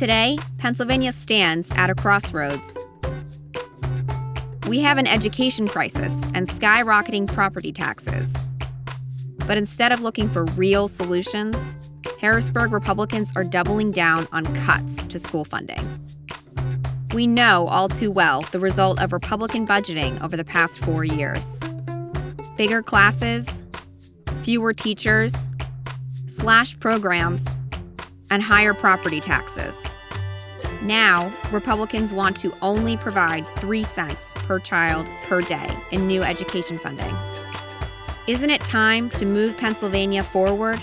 Today, Pennsylvania stands at a crossroads. We have an education crisis and skyrocketing property taxes. But instead of looking for real solutions, Harrisburg Republicans are doubling down on cuts to school funding. We know all too well the result of Republican budgeting over the past four years bigger classes, fewer teachers, slashed programs, and higher property taxes. Now, Republicans want to only provide 3 cents per child per day in new education funding. Isn't it time to move Pennsylvania forward